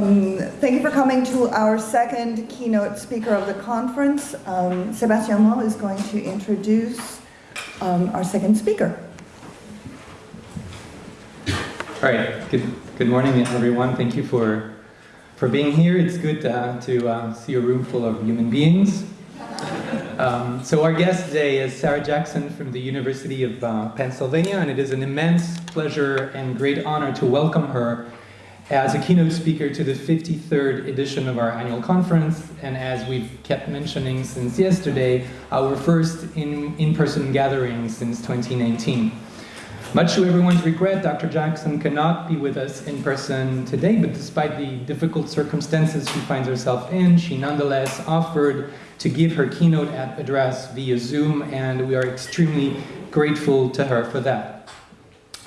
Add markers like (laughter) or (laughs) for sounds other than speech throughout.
Um, thank you for coming to our second keynote speaker of the conference. Um, Sébastien Mort is going to introduce um, our second speaker. All right, good, good morning everyone. Thank you for, for being here. It's good uh, to uh, see a room full of human beings. (laughs) Um, so our guest today is Sarah Jackson from the University of uh, Pennsylvania, and it is an immense pleasure and great honor to welcome her as a keynote speaker to the 53rd edition of our annual conference, and as we've kept mentioning since yesterday, our first in-person in gathering since 2019. Much to everyone's regret, Dr. Jackson cannot be with us in person today, but despite the difficult circumstances she finds herself in, she nonetheless offered to give her keynote address via Zoom, and we are extremely grateful to her for that.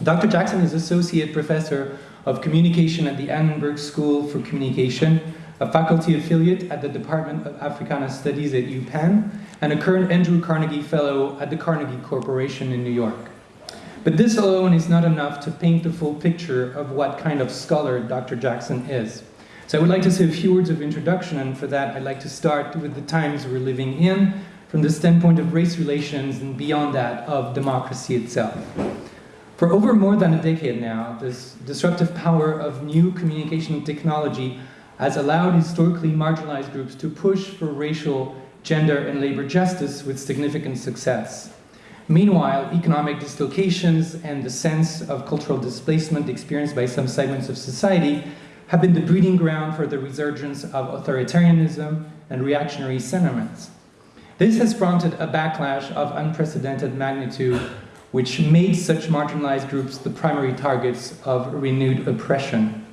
Dr. Jackson is Associate Professor of Communication at the Annenberg School for Communication, a faculty affiliate at the Department of Africana Studies at UPenn, and a current Andrew Carnegie Fellow at the Carnegie Corporation in New York. But this alone is not enough to paint the full picture of what kind of scholar Dr. Jackson is. So I would like to say a few words of introduction, and for that I'd like to start with the times we're living in, from the standpoint of race relations and beyond that of democracy itself. For over more than a decade now, this disruptive power of new communication technology has allowed historically marginalized groups to push for racial, gender, and labor justice with significant success. Meanwhile, economic dislocations and the sense of cultural displacement experienced by some segments of society have been the breeding ground for the resurgence of authoritarianism and reactionary sentiments. This has prompted a backlash of unprecedented magnitude which made such marginalized groups the primary targets of renewed oppression.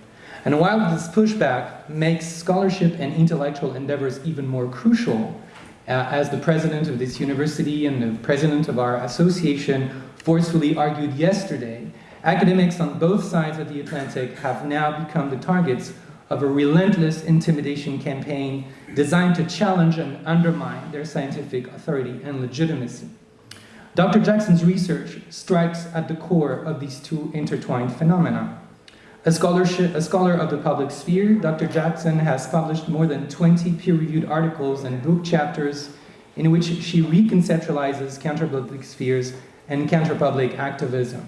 And while this pushback makes scholarship and intellectual endeavors even more crucial, uh, as the president of this university and the president of our association forcefully argued yesterday, academics on both sides of the Atlantic have now become the targets of a relentless intimidation campaign designed to challenge and undermine their scientific authority and legitimacy. Dr. Jackson's research strikes at the core of these two intertwined phenomena. A, a scholar of the public sphere, Dr. Jackson has published more than 20 peer-reviewed articles and book chapters in which she reconceptualizes counterpublic spheres and counterpublic activism.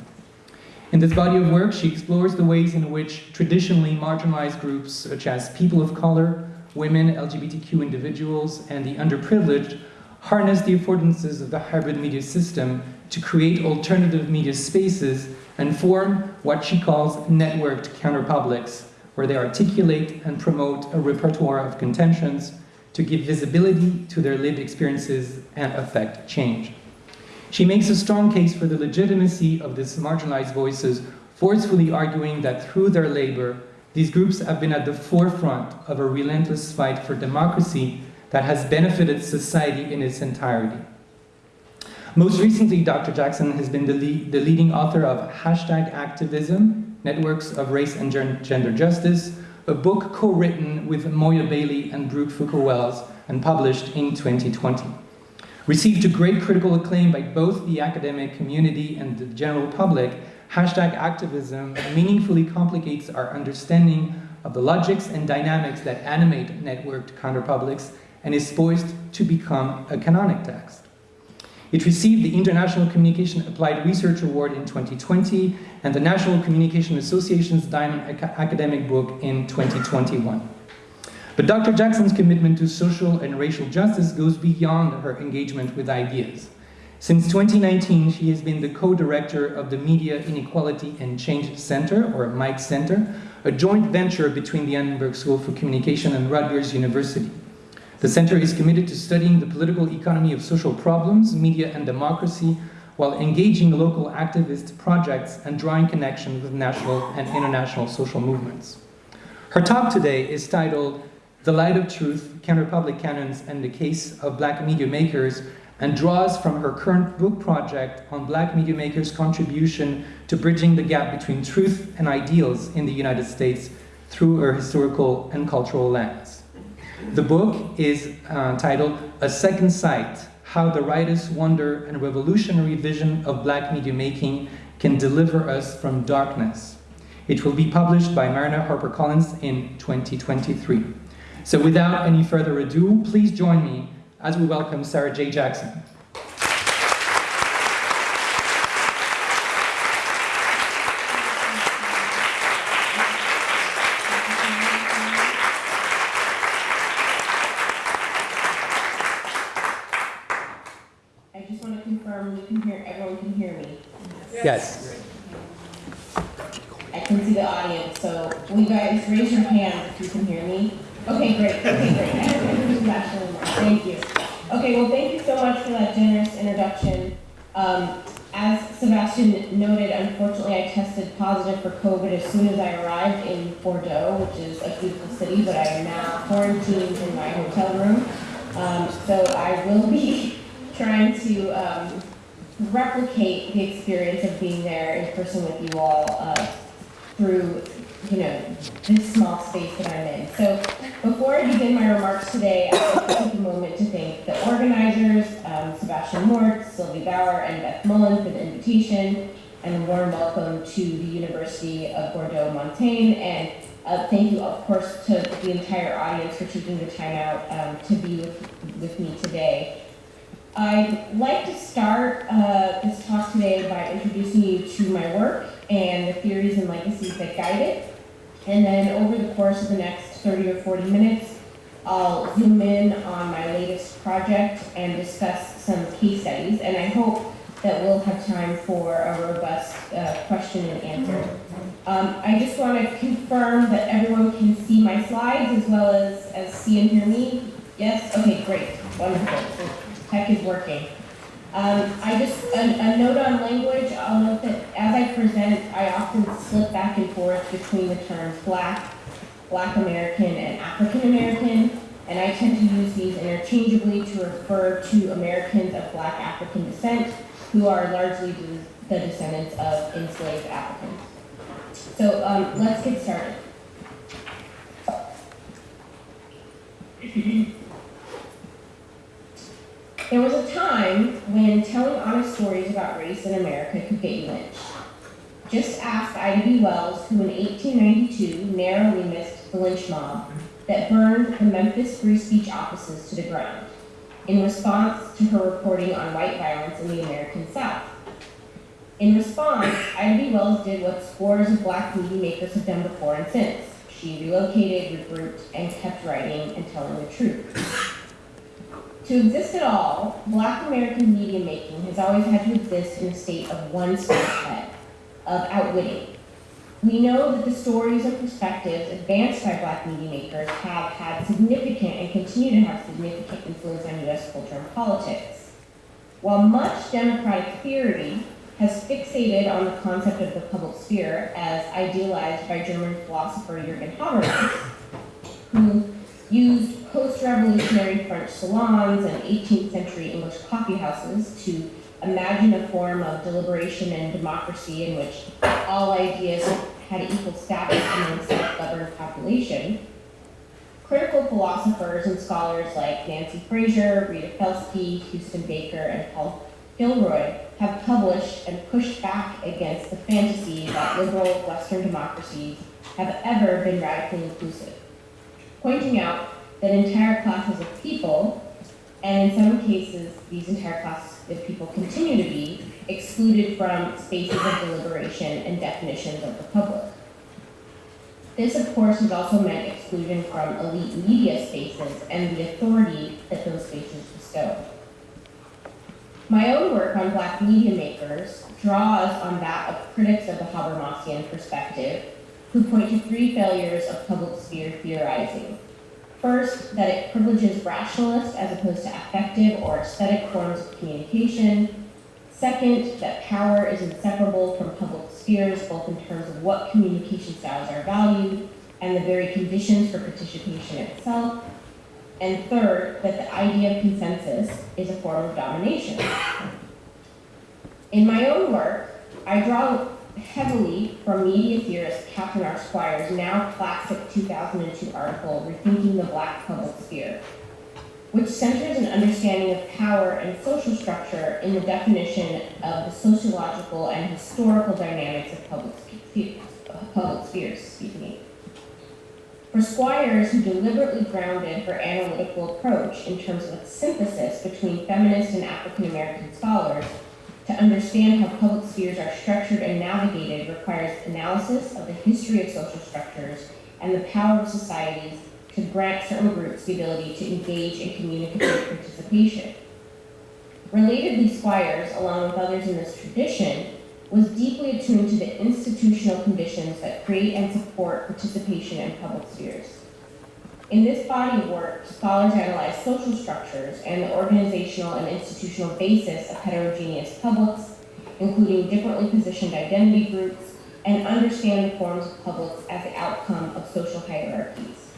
In this body of work, she explores the ways in which traditionally marginalized groups such as people of color, women, LGBTQ individuals, and the underprivileged harness the affordances of the hybrid media system to create alternative media spaces and form what she calls networked counterpublics, where they articulate and promote a repertoire of contentions to give visibility to their lived experiences and affect change. She makes a strong case for the legitimacy of these marginalized voices, forcefully arguing that through their labor, these groups have been at the forefront of a relentless fight for democracy that has benefited society in its entirety. Most recently, Dr. Jackson has been the, lead, the leading author of Hashtag Activism, Networks of Race and Gender Justice, a book co-written with Moya Bailey and Brooke Foucault Welles and published in 2020. Received to great critical acclaim by both the academic community and the general public, hashtag activism meaningfully complicates our understanding of the logics and dynamics that animate networked counterpublics and is poised to become a canonic text. It received the International Communication Applied Research Award in 2020 and the National Communication Association's Diamond Academic Book in 2021. But Dr. Jackson's commitment to social and racial justice goes beyond her engagement with ideas. Since 2019, she has been the co-director of the Media Inequality and Change Center, or MIC Center, a joint venture between the Annenberg School for Communication and Rutgers University. The center is committed to studying the political economy of social problems, media and democracy, while engaging local activist projects and drawing connections with national and international social movements. Her talk today is titled The Light of Truth, Counterpublic Canons and the Case of Black Media Makers and draws from her current book project on black media makers' contribution to bridging the gap between truth and ideals in the United States through her historical and cultural lens. The book is uh, titled A Second Sight, How the Writer's Wonder and Revolutionary Vision of Black Media Making Can Deliver Us from Darkness. It will be published by Mariner HarperCollins in 2023. So without any further ado, please join me as we welcome Sarah J. Jackson. I just want to confirm you can hear, everyone can hear me. Yes. I can see the audience, so will you guys raise your hand if you can hear me? Okay, great, okay, great. I don't think there's actually more. Thank you. Okay, well, thank you so much for that generous introduction. Um, as Sebastian noted, unfortunately, I tested positive for COVID as soon as I arrived in Bordeaux, which is a beautiful city, but I am now quarantined in my hotel room. Um, so I will be trying to um, replicate the experience of being with you all uh, through, you know, this small space that I'm in. So before I begin my remarks today, I'd like to take a moment to thank the organizers, um, Sebastian Mort, Sylvie Bauer, and Beth Mullen for the invitation, and a warm welcome to the University of Bordeaux-Montaigne, and uh, thank you, of course, to the entire audience for taking the time out um, to be with, with me today. I'd like to start uh, this talk today by introducing you to my work and the theories and legacies that guide it. And then over the course of the next 30 or 40 minutes, I'll zoom in on my latest project and discuss some case studies. And I hope that we'll have time for a robust uh, question and answer. Um, I just want to confirm that everyone can see my slides as well as, as see and hear me. Yes? Okay, great. Wonderful. Tech is working. Um, I just, a, a note on language, I'll note that as I present, I often slip back and forth between the terms black, black American, and African American, and I tend to use these interchangeably to refer to Americans of black African descent who are largely the descendants of enslaved Africans. So um, let's get started. There was a time when telling honest stories about race in America could get you lynched. Just ask Ida B. Wells, who in 1892 narrowly missed the lynch mob that burned the Memphis Free Speech offices to the ground in response to her reporting on white violence in the American South. In response, Ida B. Wells did what scores of black movie makers have done before and since. She relocated, regrouped, and kept writing and telling the truth. To exist at all, black American media making has always had to exist in a state of one step ahead, of outwitting. We know that the stories and perspectives advanced by black media makers have had significant and continue to have significant influence on US culture and politics. While much democratic theory has fixated on the concept of the public sphere as idealized by German philosopher Jürgen Habermas, who used post-revolutionary French salons and 18th century English coffeehouses to imagine a form of deliberation and democracy in which all ideas had equal status among a self-governed population. Critical philosophers and scholars like Nancy Fraser, Rita Felski, Houston Baker, and Paul Gilroy have published and pushed back against the fantasy that liberal Western democracies have ever been radically inclusive pointing out that entire classes of people, and in some cases, these entire classes of people continue to be excluded from spaces of deliberation and definitions of the public. This, of course, has also meant exclusion from elite media spaces and the authority that those spaces bestow. My own work on black media makers draws on that of critics of the Habermasian perspective who point to three failures of public sphere theorizing. First, that it privileges rationalist as opposed to affective or aesthetic forms of communication. Second, that power is inseparable from public spheres, both in terms of what communication styles are valued and the very conditions for participation itself. And third, that the idea of consensus is a form of domination. In my own work, I draw heavily from media theorist Catherine R. Squires' now classic 2002 article, Rethinking the Black Public Sphere, which centers an understanding of power and social structure in the definition of the sociological and historical dynamics of public, public spheres, excuse me. For Squires, who deliberately grounded her analytical approach in terms of a synthesis between feminist and African American scholars, to understand how public spheres are structured and navigated requires analysis of the history of social structures and the power of societies to grant certain groups the ability to engage in communicative participation. Relatedly, Squires, along with others in this tradition, was deeply attuned to the institutional conditions that create and support participation in public spheres. In this body of work, scholars analyze social structures and the organizational and institutional basis of heterogeneous publics, including differently positioned identity groups, and understand the forms of publics as the outcome of social hierarchies.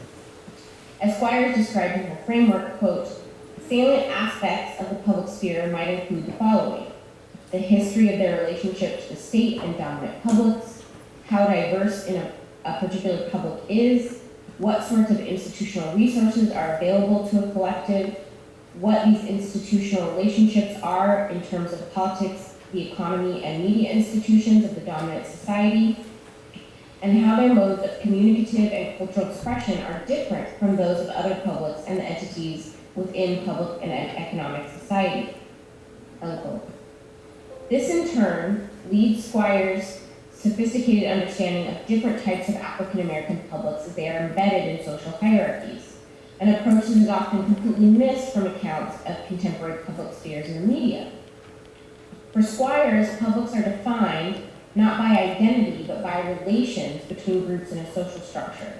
As Squires described in her framework, quote, salient aspects of the public sphere might include the following the history of their relationship to the state and dominant publics, how diverse in a, a particular public is, what sorts of institutional resources are available to a collective, what these institutional relationships are in terms of politics, the economy, and media institutions of the dominant society, and how their modes of communicative and cultural expression are different from those of other publics and entities within public and economic society. Unquote. This in turn leads Squires' sophisticated understanding of different types of African American publics as they are embedded in social hierarchies, an approach that is often completely missed from accounts of contemporary public spheres in the media. For Squires, publics are defined not by identity, but by relations between groups in a social structure.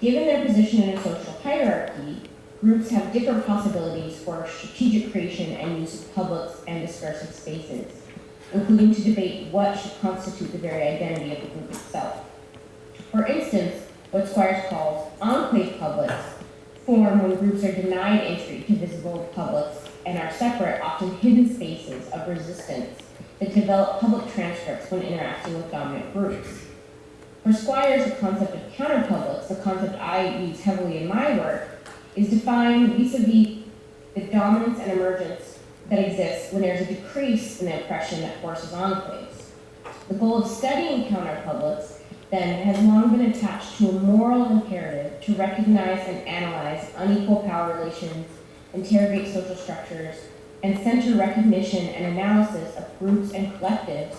Given their position in a social hierarchy, groups have different possibilities for strategic creation and use of publics and discursive spaces, including to debate what should constitute the very identity of the group itself. For instance, what Squires calls enclave publics form when groups are denied entry to visible publics and are separate, often hidden spaces of resistance that develop public transcripts when interacting with dominant groups. For Squires, the concept of counterpublics, the concept I use heavily in my work, is defined vis-a-vis the dominance and emergence that exists when there's a decrease in the oppression that forces enclaves. The goal of studying counterpublics then has long been attached to a moral imperative to recognize and analyze unequal power relations, interrogate social structures, and center recognition and analysis of groups and collectives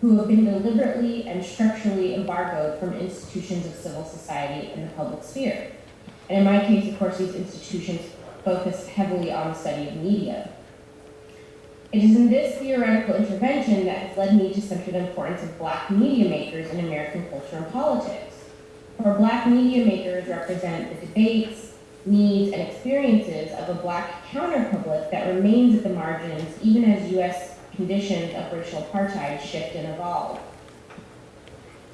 who have been deliberately and structurally embargoed from institutions of civil society and the public sphere. And in my case, of course, these institutions focus heavily on the study of media. It is in this theoretical intervention that has led me to center the importance of black media makers in American culture and politics. For black media makers represent the debates, needs, and experiences of a black counterpublic that remains at the margins even as U.S. conditions of racial apartheid shift and evolve.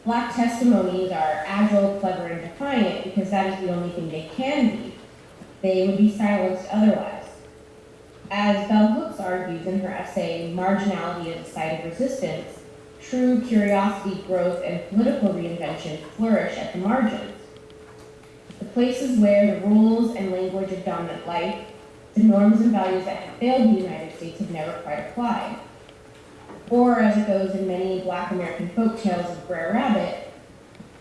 Black testimonies are agile, clever, and defiant because that is the only thing they can be. They would be silenced otherwise. As Bell Hooks argues in her essay, Marginality as a Site of Resistance, true curiosity, growth, and political reinvention flourish at the margins. The places where the rules and language of dominant life, the norms and values that have failed the United States have never quite applied. Or, as it goes in many black American folk tales of Brer Rabbit,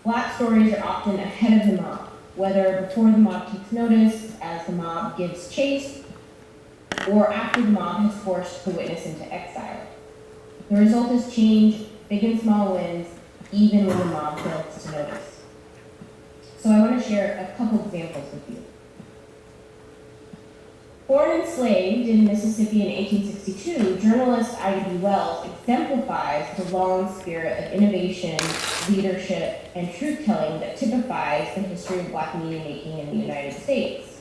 black stories are often ahead of the mob, whether before the mob takes notice, as the mob gives chase, or after the mob has forced the witness into exile. The result is change, big and small wins, even when the mob fails to notice. So I want to share a couple examples with you. Born enslaved in Mississippi in 1862, journalist Ida B. Wells exemplifies the long spirit of innovation, leadership, and truth-telling that typifies the history of black media making in the United States.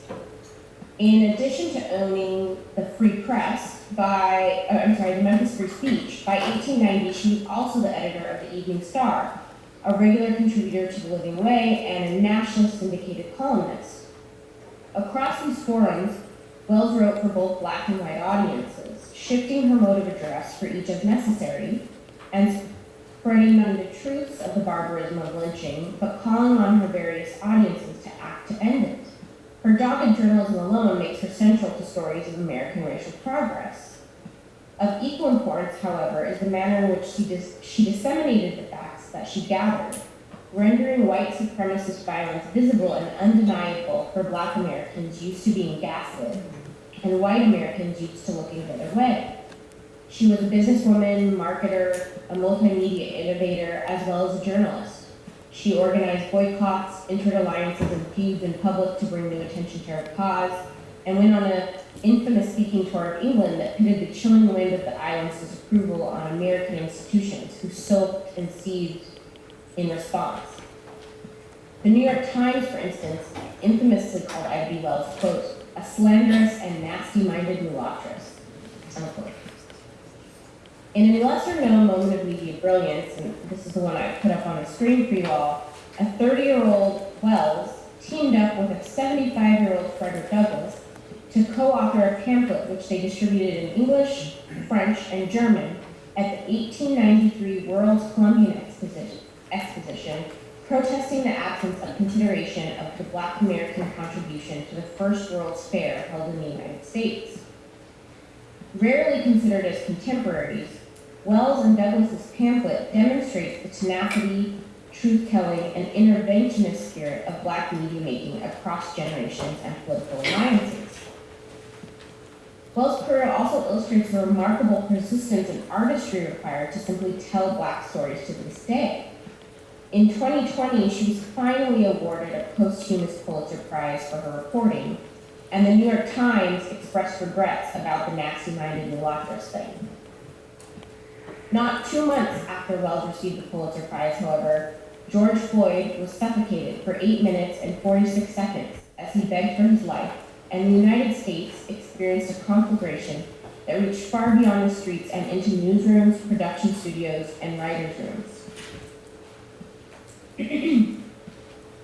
In addition to owning the Free Press by, uh, I'm sorry, the Memphis Free Speech, by 1890 she was also the editor of the Evening Star, a regular contributor to The Living Way, and a nationally syndicated columnist. Across these forums, Wells wrote for both black and white audiences, shifting her mode of address for each as necessary, and spreading none the truths of the barbarism of lynching, but calling on her various audiences to act to end it. Her dogged journalism alone makes her central to stories of American racial progress. Of equal importance, however, is the manner in which she, dis she disseminated the facts that she gathered, rendering white supremacist violence visible and undeniable for black Americans used to being gaslit and white Americans used to looking the other way. She was a businesswoman, marketer, a multimedia innovator, as well as a journalist. She organized boycotts, entered alliances and feuds in public to bring new attention to her cause, and went on an infamous speaking tour of England that pitted the chilling wind of the island's disapproval on American institutions who soaked and seethed in response. The New York Times, for instance, infamously called Ida B. Wells, quote, a slanderous and nasty-minded mulattress, unquote. In a lesser-known moment of media brilliance, and this is the one I put up on the screen for you all, a 30-year-old Wells teamed up with a 75-year-old Frederick Douglass to co-author a pamphlet which they distributed in English, French, and German at the 1893 World's Columbian Exposition protesting the absence of consideration of the Black American contribution to the first World's Fair held in the United States. Rarely considered as contemporaries, Wells and Douglass's pamphlet demonstrates the tenacity, truth-telling, and interventionist spirit of Black media making across generations and political alliances. Wells' career also illustrates the remarkable persistence and artistry required to simply tell Black stories to this day. In 2020, she was finally awarded a posthumous Pulitzer Prize for her reporting, and the New York Times expressed regrets about the nasty-minded mulattress thing. Not two months after Wells received the Pulitzer Prize, however, George Floyd was suffocated for 8 minutes and 46 seconds as he begged for his life, and the United States experienced a conflagration that reached far beyond the streets and into newsrooms, production studios, and writers' rooms. (clears throat)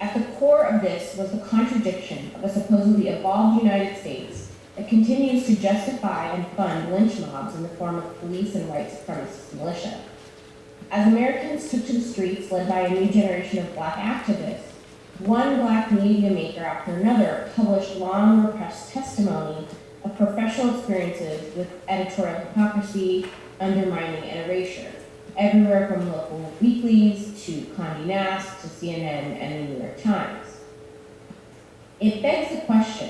At the core of this was the contradiction of a supposedly evolved United States that continues to justify and fund lynch mobs in the form of police and white supremacist militia. As Americans took to the streets led by a new generation of black activists, one black media maker after another published long repressed testimony of professional experiences with editorial hypocrisy, undermining, and erasure everywhere from local weeklies to Condé Nast to CNN and the New York Times. It begs the question,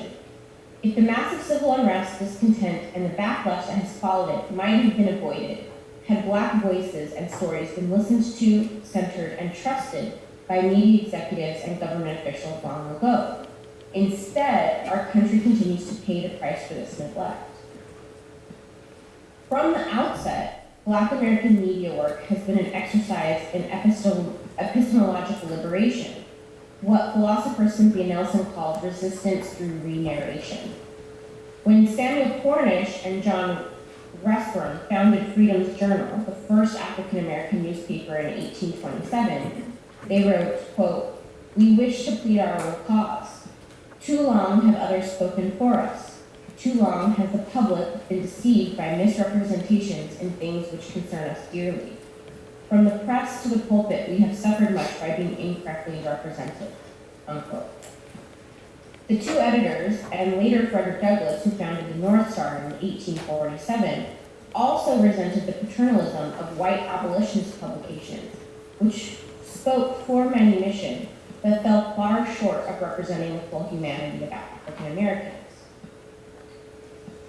if the massive civil unrest, discontent, and the backlash that has followed it might have been avoided, had black voices and stories been listened to, centered, and trusted by media executives and government officials long ago. Instead, our country continues to pay the price for this neglect. From the outset, Black American media work has been an exercise in epistemological liberation, what philosopher Cynthia Nelson called resistance through re-narration. When Samuel Cornish and John Russwurm founded Freedom's Journal, the first African-American newspaper in 1827, they wrote, quote, we wish to plead our own cause. Too long have others spoken for us. Too long has the public been deceived by misrepresentations in things which concern us dearly. From the press to the pulpit, we have suffered much by being incorrectly represented. Unquote. The two editors, and later Frederick Douglass, who founded the North Star in 1847, also resented the paternalism of white abolitionist publications, which spoke for manumission, but fell far short of representing the full humanity of African Americans.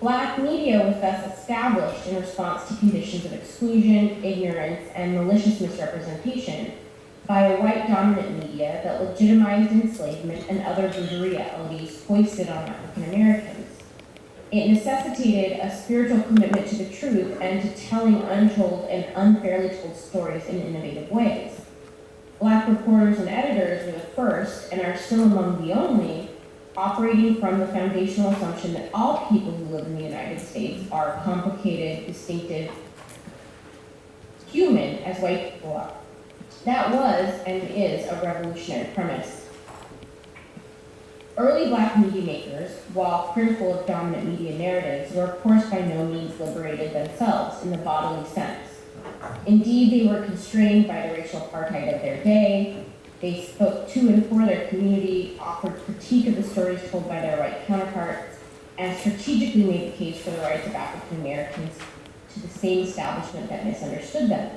Black media was thus established in response to conditions of exclusion, ignorance, and malicious misrepresentation by a white dominant media that legitimized enslavement and other brutal realities foisted on African Americans. It necessitated a spiritual commitment to the truth and to telling untold and unfairly told stories in innovative ways. Black reporters and editors were the first, and are still among the only, operating from the foundational assumption that all people who live in the United States are complicated, distinctive, human as white people are. That was and is a revolutionary premise. Early black media makers, while critical of dominant media narratives, were of course by no means liberated themselves in the bodily sense. Indeed, they were constrained by the racial apartheid of their day, they spoke to and for their community, offered critique of the stories told by their white counterparts, and strategically made the case for the rights of African Americans to the same establishment that misunderstood them.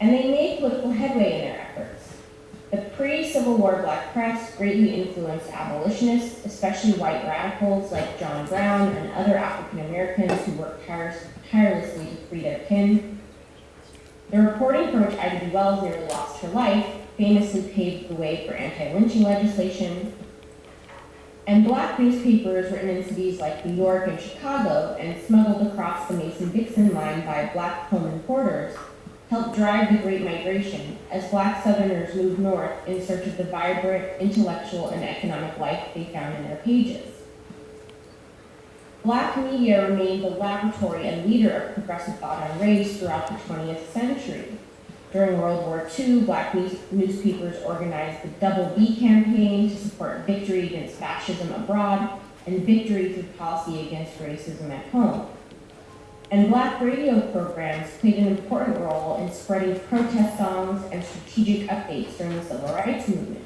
and they made political headway in their efforts. The pre-Civil War black press greatly influenced abolitionists, especially white radicals like John Brown and other African Americans who worked tirelessly to free their kin. The reporting for which Ida B. Wells nearly lost her life famously paved the way for anti-lynching legislation. And black newspapers written in cities like New York and Chicago and smuggled across the Mason-Dixon line by black Pullman porters helped drive the Great Migration as black Southerners moved north in search of the vibrant intellectual and economic life they found in their pages. Black media remained the laboratory and leader of progressive thought on race throughout the 20th century. During World War II, black news- newspapers organized the Double V campaign to support victory against fascism abroad and victory through policy against racism at home. And black radio programs played an important role in spreading protest songs and strategic updates during the civil rights movement.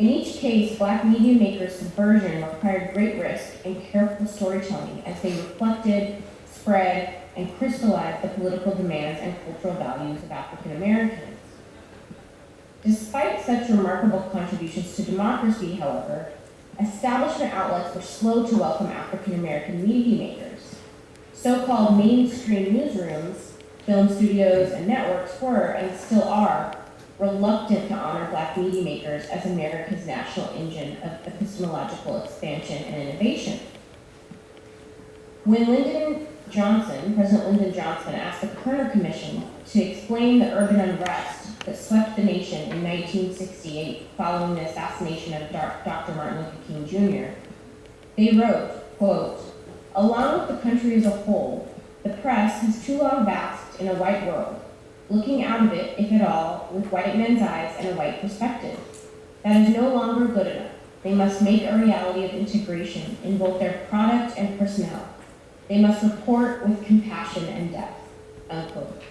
In each case, black media makers' subversion required great risk and careful storytelling as they reflected, spread, and crystallized the political demands and cultural values of African Americans. Despite such remarkable contributions to democracy, however, establishment outlets were slow to welcome African American media makers. So-called mainstream newsrooms, film studios, and networks were, and still are, reluctant to honor black media makers as America's national engine of epistemological expansion and innovation. When Lyndon Johnson, President Lyndon Johnson, asked the Kerner Commission to explain the urban unrest that swept the nation in 1968 following the assassination of Dr. Martin Luther King Jr., they wrote, quote, Along with the country as a whole, the press has too long basked in a white world, looking out of it, if at all, with white men's eyes and a white perspective. That is no longer good enough. They must make a reality of integration in both their product and personnel. They must report with compassion and depth. Unquote.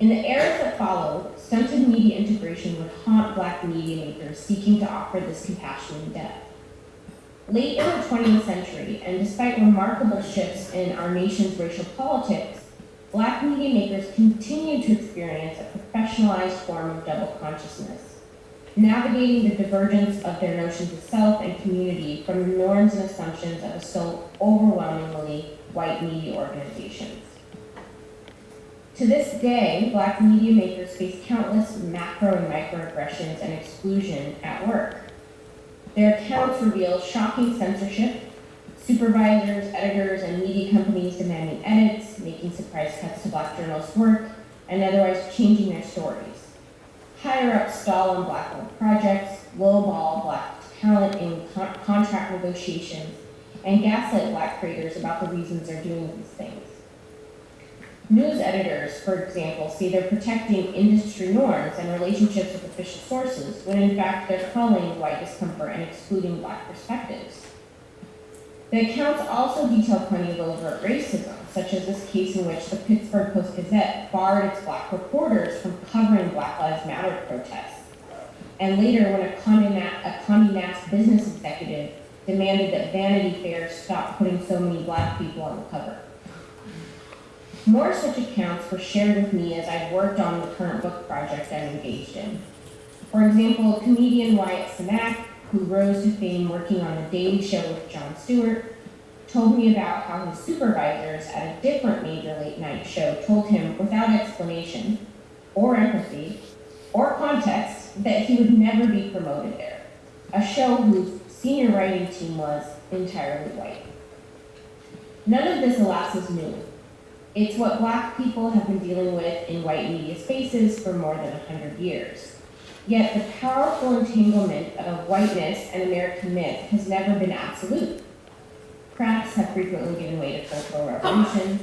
In the eras that followed, stunted media integration would haunt black media makers seeking to offer this compassion and depth. Late in the 20th century, and despite remarkable shifts in our nation's racial politics, black media makers continued to experience a professionalized form of double consciousness, navigating the divergence of their notions of self and community from the norms and assumptions of so overwhelmingly white media organizations. To this day, black media makers face countless macro and microaggressions and exclusion at work. Their accounts reveal shocking censorship, supervisors, editors, and media companies demanding edits, making surprise cuts to black journalists' work, and otherwise changing their stories. Higher up stall on black-owned projects, lowball black talent in con- contract negotiations, and gaslight black creators about the reasons they're doing these things. News editors, for example, say they're protecting industry norms and relationships with official sources, when in fact they're culling white discomfort and excluding black perspectives. The accounts also detail plenty of overt racism, such as this case in which the Pittsburgh Post-Gazette barred its black reporters from covering Black Lives Matter protests. And later, when a Condé a Condé Nast business executive demanded that Vanity Fair stop putting so many black people on the cover. More such accounts were shared with me as I worked on the current book project I'm engaged in. For example, comedian Wyatt Cenac, who rose to fame working on The Daily Show with Jon Stewart, told me about how his supervisors at a different major late night show told him without explanation, or empathy, or context that he would never be promoted there. A show whose senior writing team was entirely white. None of this, alas, is new. It's what black people have been dealing with in white media spaces for more than 100 years. Yet the powerful entanglement of whiteness and American myth has never been absolute. Cracks have frequently given way to cultural revolutions,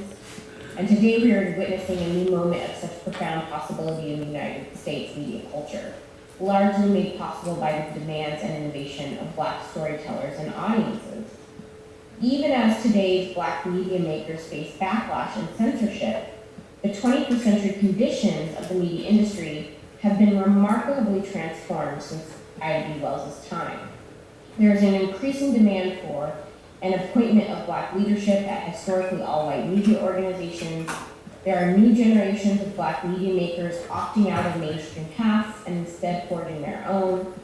and today we are witnessing a new moment of such profound possibility in the United States media culture, largely made possible by the demands and innovation of black storytellers and audiences. Even as today's black media makers face backlash and censorship, the 21st century conditions of the media industry have been remarkably transformed since Ida B. Wells' time. There is an increasing demand for an appointment of black leadership at historically all-white media organizations, There are new generations of black media makers opting out of mainstream paths and instead forging their own.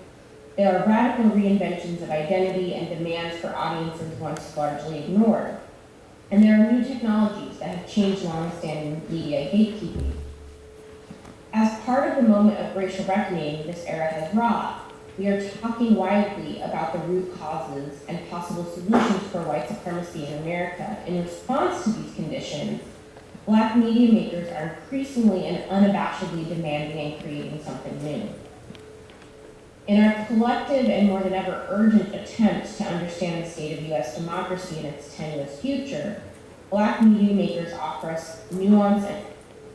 There are radical reinventions of identity and demands for audiences once largely ignored. And there are new technologies that have changed long-standing media gatekeeping. As part of the moment of racial reckoning this era has wrought, we are talking widely about the root causes and possible solutions for white supremacy in America. In response to these conditions, black media makers are increasingly and unabashedly demanding and creating something new. In our collective and more than ever urgent attempts to understand the state of U.S. democracy and its tenuous future, black media makers offer us nuance and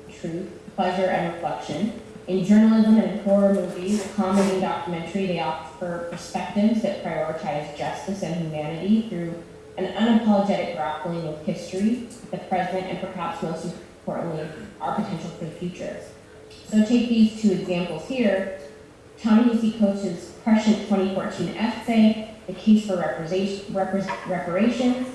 truth, pleasure, and reflection. In journalism and horror movies, comedy and documentary, they offer perspectives that prioritize justice and humanity through an unapologetic grappling with history, the present, and perhaps most importantly, our potential for the future. So take these two examples here. Ta-Nehisi Coates' prescient 2014 essay, The Case for Reparations.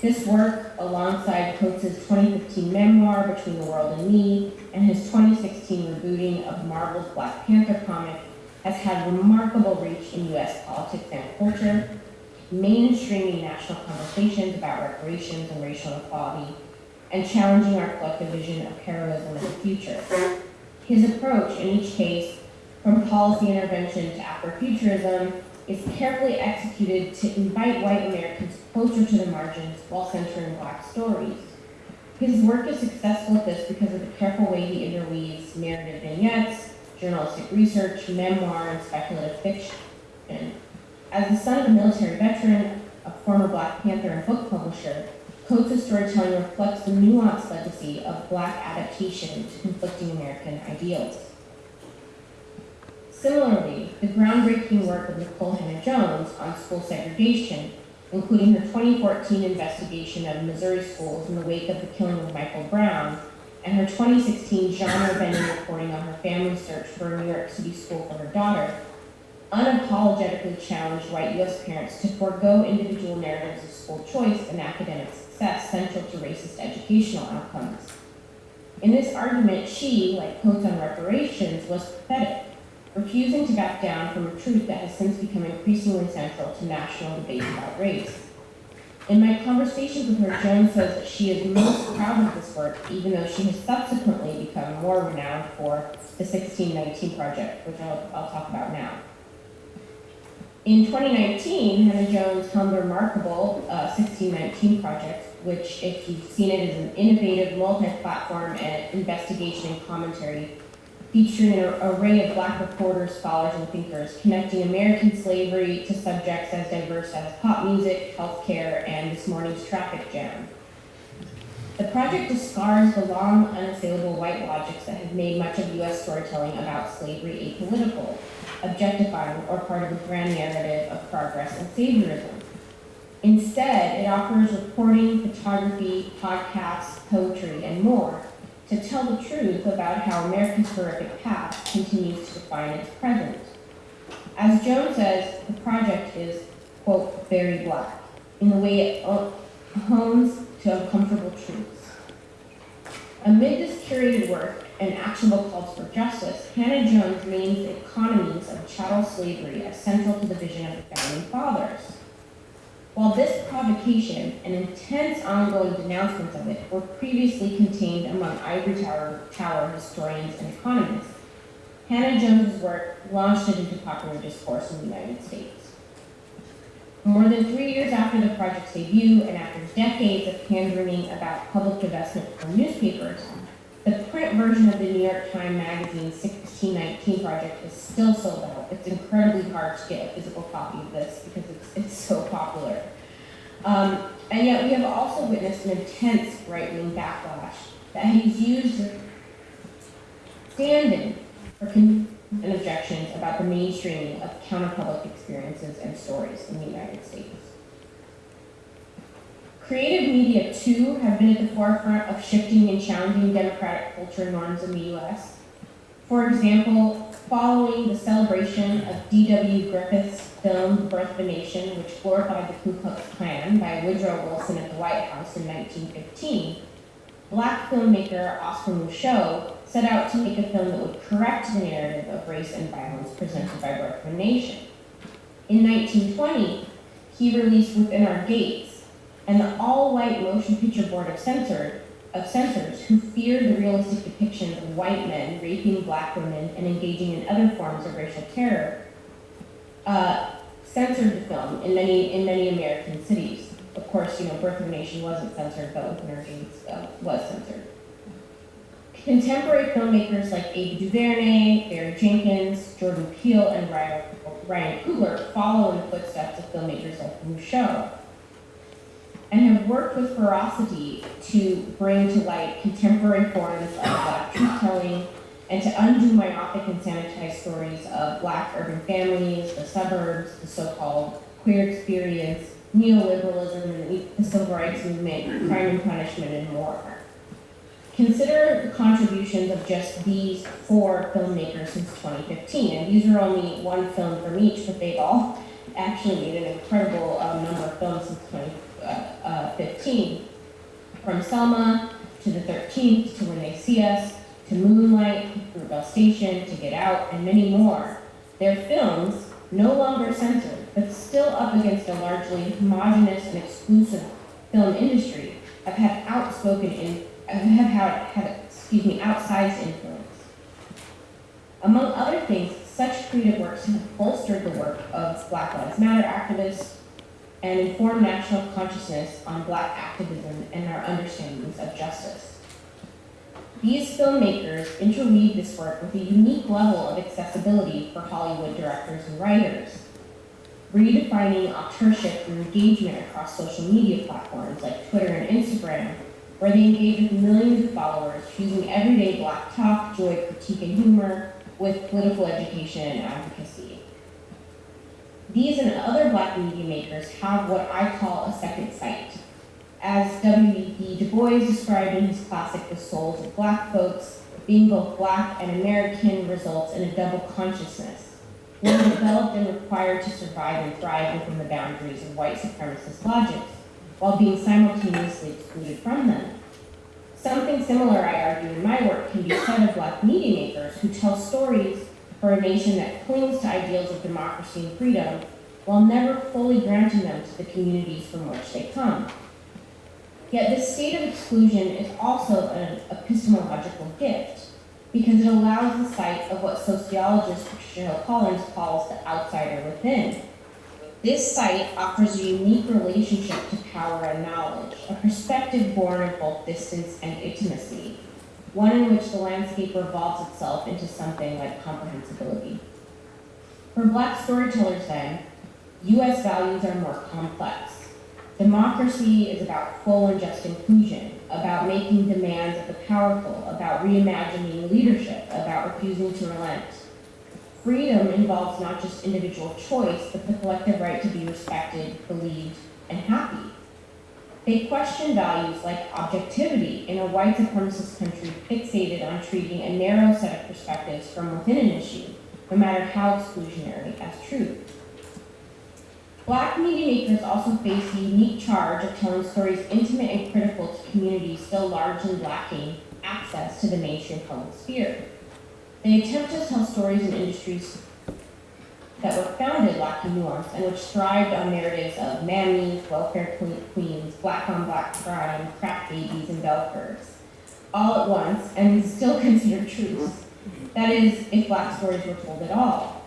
This work, alongside Coates' 2015 memoir, Between the World and Me, and his 2016 rebooting of Marvel's Black Panther comic, has had remarkable reach in U.S. politics and culture, mainstreaming national conversations about reparations and racial inequality, and challenging our collective vision of heroism in the future. His approach in each case, from policy intervention to Afrofuturism, is carefully executed to invite white Americans closer to the margins while centering black stories. His work is successful at this because of the careful way he interweaves narrative vignettes, journalistic research, memoir, and speculative fiction. As the son of a military veteran, a former Black Panther and book publisher, Coates' storytelling reflects the nuanced legacy of Black adaptation to conflicting American ideals. Similarly, the groundbreaking work of Nicole Hannah-Jones on school segregation, including her 2014 investigation of Missouri schools in the wake of the killing of Michael Brown, and her 2016 genre-bending reporting on her family search for a New York City school for her daughter, unapologetically challenged white U.S. parents to forego individual narratives of school choice and academic success central to racist educational outcomes. In this argument, she, like Coates on reparations, was pathetic refusing to back down from a truth that has since become increasingly central to national debate about race. In my conversations with her, Jones says that she is most proud of this work, even though she has subsequently become more renowned for the 1619 Project, which I'll, I'll talk about now. In 2019, Hannah Jones helmed the remarkable uh, 1619 Project, which, if you've seen it, is an innovative multi-platform investigation and commentary featuring an array of black reporters, scholars, and thinkers, connecting American slavery to subjects as diverse as pop music, healthcare, and this morning's traffic jam. The project discards the long, unassailable white logics that have made much of U.S. storytelling about slavery apolitical, objectifying, or part of a grand narrative of progress and saviorism. Instead, it offers reporting, photography, podcasts, poetry, and more to tell the truth about how America's horrific past continues to define its present. As Jones says, the project is, quote, very black, in the way it hones to uncomfortable truths. Amid this curated work and actionable calls for justice, Hannah Jones names the economies of chattel slavery as central to the vision of the Founding Fathers. While this provocation and intense ongoing denouncements of it were previously contained among ivory tower, tower historians and economists, Hannah Jones's work launched it into popular discourse in the United States. More than three years after the project's debut and after decades of hand-wringing about public divestment from newspapers, the print version of the New York Times Magazine 1619 project is still sold out. It's incredibly hard to get a physical copy of this because it's, it's so popular. Um, and yet we have also witnessed an intense right-wing backlash that has used standing for and objections about the mainstreaming of counterpublic experiences and stories in the United States. Creative media, too, have been at the forefront of shifting and challenging democratic culture norms in the U.S. For example, following the celebration of D.W. Griffith's film Birth of a Nation, which glorified the Ku Klux Klan by Woodrow Wilson at the White House in 1915, black filmmaker Oscar Micheaux set out to make a film that would correct the narrative of race and violence presented by Birth of a Nation. In 1920, he released Within Our Gates, and the all-white motion picture board of, censored, of censors who feared the realistic depictions of white men raping black women and engaging in other forms of racial terror, uh, censored the film in many, in many American cities. Of course, you know, Birth of a Nation wasn't censored, but Our Gates uh, was censored. Contemporary filmmakers like Ava DuVernay, Barry Jenkins, Jordan Peele, and Ryan, Coogler follow in the footsteps of filmmakers like Micheaux and have worked with ferocity to bring to light contemporary forms of black truth-telling and to undo myopic and sanitized stories of black urban families, the suburbs, the so-called queer experience, neoliberalism, and the civil rights movement, crime and punishment, and more. Consider the contributions of just these four filmmakers since 2015, and these are only one film from each, but they've all actually made an incredible um, number of films since 2015. From Selma to the 13th to When They See Us to Moonlight, Fruitvale Station to Get Out, and many more. Their films, no longer censored, but still up against a largely homogenous and exclusive film industry, have had outspoken in, have had, had excuse me, outsized influence. Among other things, such creative works have bolstered the work of Black Lives Matter activists and inform national consciousness on Black activism and our understandings of justice. These filmmakers interweave this work with a unique level of accessibility for Hollywood directors and writers, redefining authorship through engagement across social media platforms like Twitter and Instagram, where they engage with millions of followers, fusing everyday Black talk, joy, critique, and humor with political education and advocacy. These and other Black media makers have what I call a second sight. As W.E.B. Du Bois described in his classic The Souls of Black Folks, being both Black and American results in a double consciousness, one developed and required to survive and thrive within the boundaries of white supremacist logic, while being simultaneously excluded from them. Something similar, I argue, in my work can be said of Black media makers who tell stories for a nation that clings to ideals of democracy and freedom while never fully granting them to the communities from which they come. Yet this state of exclusion is also an epistemological gift because it allows the sight of what sociologist Patricia Hill Collins calls the outsider within. This sight offers a unique relationship to power and knowledge, a perspective born of both distance and intimacy, one in which the landscape revolves itself into something like comprehensibility. For Black storytellers, then, U.S. values are more complex. Democracy is about full and just inclusion, about making demands of the powerful, about reimagining leadership, about refusing to relent. Freedom involves not just individual choice, but the collective right to be respected, believed, and happy. They question values like objectivity in a white supremacist country fixated on treating a narrow set of perspectives from within an issue, no matter how exclusionary, as truth. Black media makers also face the unique charge of telling stories intimate and critical to communities still largely lacking access to the mainstream public sphere. They attempt to tell stories in industries that were founded lacking nuance and which thrived on narratives of mammies, welfare queens, black on black crime, crack babies, and belfers, all at once, and still (laughs) considered truths. That is, if black stories were told at all.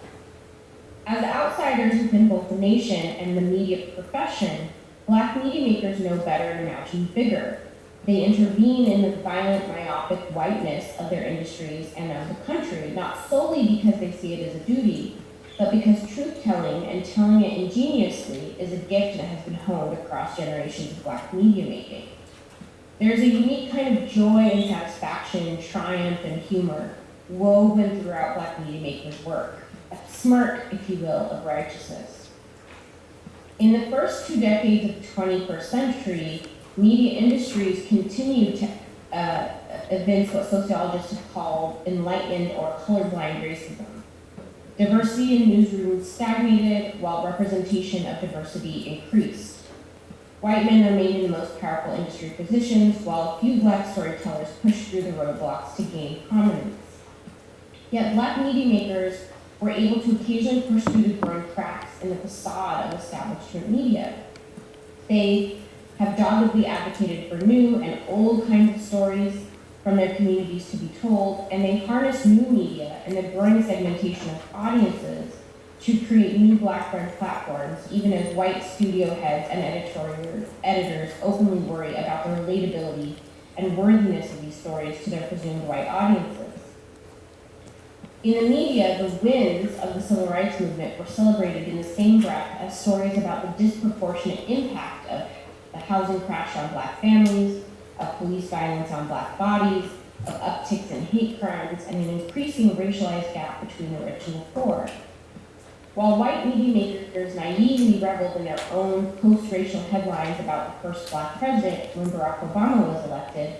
As outsiders within both the nation and the media profession, black media makers know better and imagine bigger. They intervene in the violent, myopic whiteness of their industries and of the country, not solely because they see it as a duty, but because truth-telling and telling it ingeniously is a gift that has been honed across generations of black media making. There's a unique kind of joy and satisfaction and triumph and humor woven throughout black media makers' work, a smirk, if you will, of righteousness. In the first two decades of the 21st century, media industries continued to uh, evince what sociologists have called enlightened or colorblind racism. Diversity in newsrooms stagnated while representation of diversity increased. White men remained in the most powerful industry positions, while a few black storytellers pushed through the roadblocks to gain prominence. Yet black media makers were able to occasionally push through the growing cracks in the facade of establishment media. They have doggedly advocated for new and old kinds of stories from their communities to be told, and they harness new media and the growing segmentation of audiences to create new black-led platforms, even as white studio heads and editorial editors openly worry about the relatability and worthiness of these stories to their presumed white audiences. In the media, the wins of the civil rights movement were celebrated in the same breath as stories about the disproportionate impact of the housing crash on black families, of police violence on black bodies, of upticks in hate crimes, and an increasing racialized gap between the rich and the poor. While white media makers naively reveled in their own post-racial headlines about the first black president when Barack Obama was elected,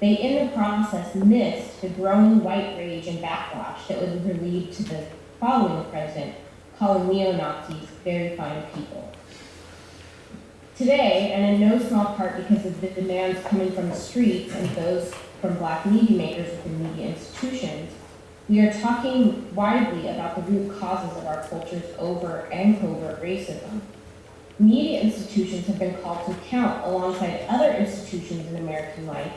they in the process missed the growing white rage and backlash that was lead to the following president calling neo-Nazis very fine people. Today, and in no small part because of the demands coming from the streets and those from black media makers within media institutions, we are talking widely about the root causes of our culture's overt and covert racism. Media institutions have been called to account alongside other institutions in American life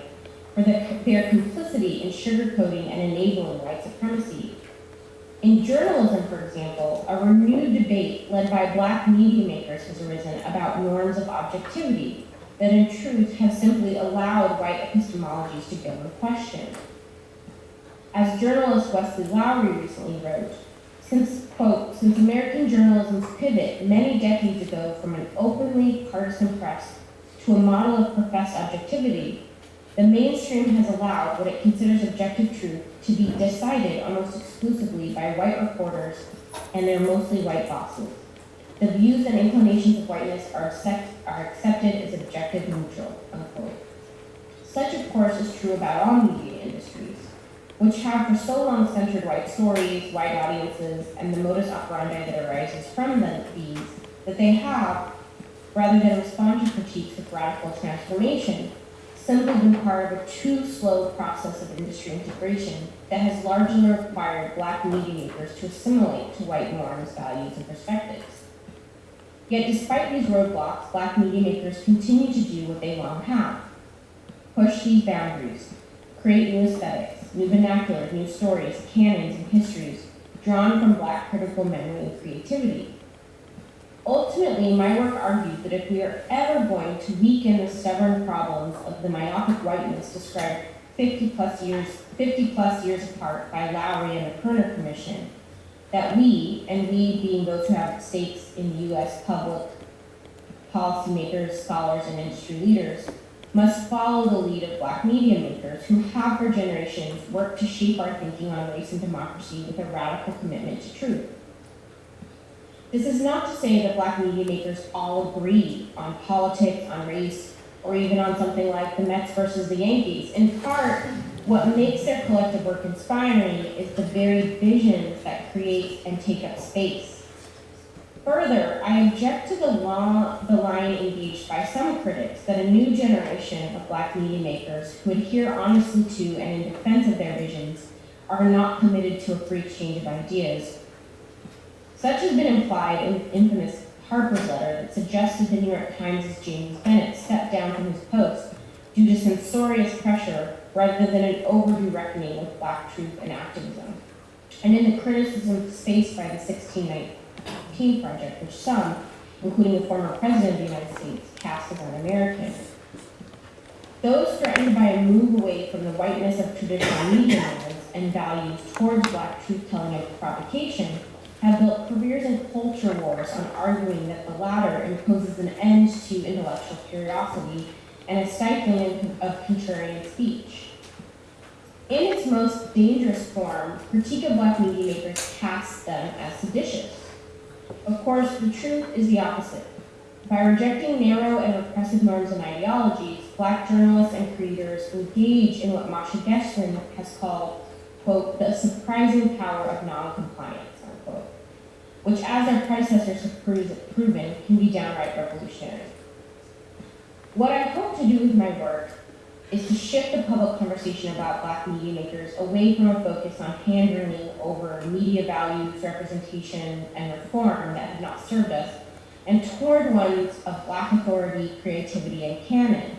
for the, their complicity in sugarcoating and enabling white supremacy. In journalism, for example, a renewed debate led by black media makers has arisen about norms of objectivity that in truth have simply allowed white epistemologies to go unquestioned. As journalist Wesley Lowery recently wrote, since, quote, since American journalism's pivot many decades ago from an openly partisan press to a model of professed objectivity, the mainstream has allowed what it considers objective truth to be decided almost exclusively by white reporters and their mostly white bosses. The views and inclinations of whiteness are, accept, are accepted as objective neutral, unquote. Such, of course, is true about all media industries, which have for so long centered white stories, white audiences, and the modus operandi that arises from them, these, that they have, rather than respond to critiques of radical transformation, simply been part of a too slow process of industry integration that has largely required black media makers to assimilate to white norms, values, and perspectives. Yet despite these roadblocks, black media makers continue to do what they long have. Push these boundaries, create new aesthetics, new vernaculars, new stories, canons, and histories drawn from black critical memory and creativity. Ultimately, my work argued that if we are ever going to weaken the stubborn problems of the myopic whiteness described 50 plus years, 50 plus years apart by Lowery and the Kerner Commission, that we, and we being those who have stakes in the U.S. public policymakers, scholars, and industry leaders, must follow the lead of black media makers who have for generations worked to shape our thinking on race and democracy with a radical commitment to truth. This is not to say that black media makers all agree on politics, on race, or even on something like the Mets versus the Yankees. In part, what makes their collective work inspiring is the very visions that create and take up space. Further, I object to the, law, the line engaged by some critics that a new generation of black media makers who adhere honestly to and in defense of their visions are not committed to a free exchange of ideas such has been implied in the infamous Harper's letter that suggested the New York Times' James Bennet stepped down from his post due to censorious pressure rather than an overdue reckoning with black truth and activism. And in the criticism faced by the 1619 Project, which some, including the former President of the United States, cast as un-American. Those threatened by a move away from the whiteness of traditional media norms and values towards black truth-telling and provocation have built careers in culture wars on arguing that the latter imposes an end to intellectual curiosity and a stifling of contrarian speech. In its most dangerous form, critique of black media makers casts them as seditious. Of course, the truth is the opposite. By rejecting narrow and repressive norms and ideologies, black journalists and creators engage in what Masha Gessen has called, quote, the surprising power of non-compliance which as our predecessors have proven can be downright revolutionary. What I hope to do with my work is to shift the public conversation about black media makers away from a focus on hand-wringing over media values, representation, and reform that have not served us, and toward ones of black authority, creativity, and canon.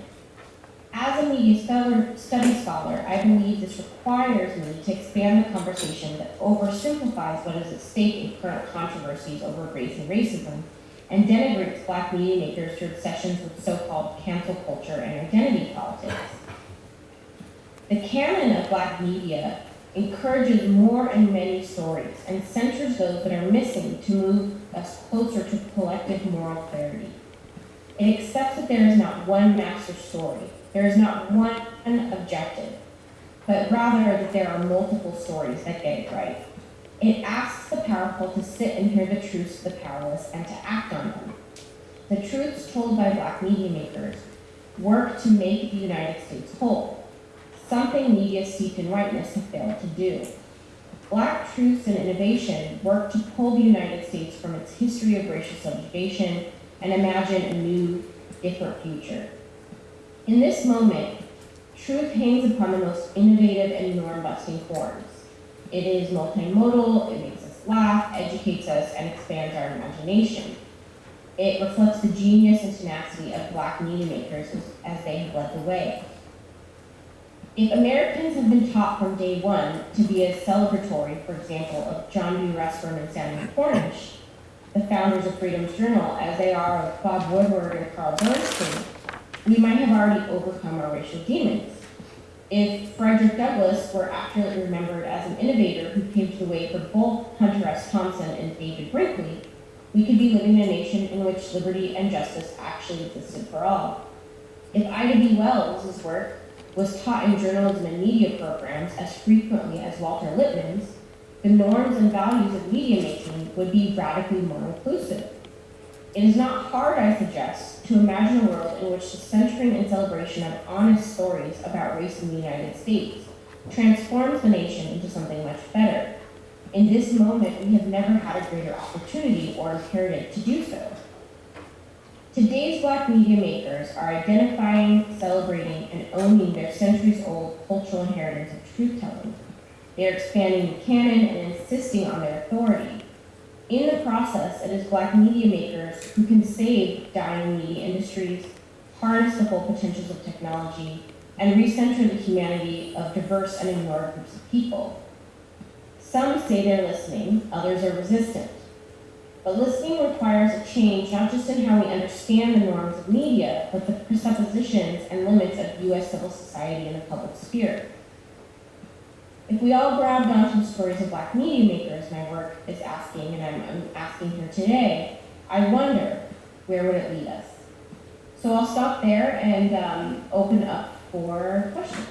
As a media study scholar, I believe this requires me to expand the conversation that oversimplifies what is at stake in current controversies over race and racism, and denigrates black media makers through obsessions with so-called cancel culture and identity politics. The canon of black media encourages more and many stories and censors those that are missing to move us closer to collective moral clarity. It accepts that there is not one master story, there is not one objective, but rather that there are multiple stories that get it right. It asks the powerful to sit and hear the truths of the powerless and to act on them. The truths told by black media makers work to make the United States whole, something media steeped in whiteness have failed to do. Black truths and innovation work to pull the United States from its history of racial subjugation and imagine a new, different future. In this moment, truth hangs upon the most innovative and norm-busting forms. It is multimodal, it makes us laugh, educates us, and expands our imagination. It reflects the genius and tenacity of black media makers as, they have led the way. If Americans have been taught from day one to be as celebratory, for example, of John B. Russwurm and Samuel Cornish, the founders of Freedom's Journal, as they are of Bob Woodward and Carl Bernstein, we might have already overcome our racial demons. If Frederick Douglass were accurately remembered as an innovator who paved the way for both Hunter S. Thompson and David Brinkley, we could be living in a nation in which liberty and justice actually existed for all. If Ida B. Wells' work was taught in journalism and media programs as frequently as Walter Lippmann's, the norms and values of media making would be radically more inclusive. It is not hard, I suggest, to imagine a world in which the centering and celebration of honest stories about race in the United States transforms the nation into something much better. In this moment, we have never had a greater opportunity or imperative to do so. Today's black media makers are identifying, celebrating, and owning their centuries-old cultural inheritance of truth-telling. They are expanding the canon and insisting on their authority. In the process, it is black media makers who can save dying media industries, harness the full potentials of technology, and recenter the humanity of diverse and ignored groups of people. Some say they're listening, others are resistant. But listening requires a change not just in how we understand the norms of media, but the presuppositions and limits of U.S. civil society and the public sphere. If we all grabbed onto the stories of black media makers, my work is asking, and I'm, I'm asking here today, I wonder, where would it lead us? So I'll stop there and um, open up for questions.